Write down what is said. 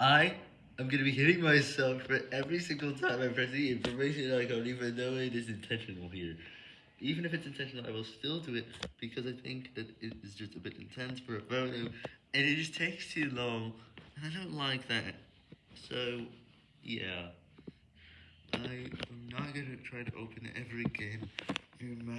I am gonna be hitting myself for every single time I press the information icon, even though it is intentional here. Even if it's intentional, I will still do it because I think that it is just a bit intense for a photo, and it just takes too long, and I don't like that. So, yeah. I am not gonna try to open every game, no matter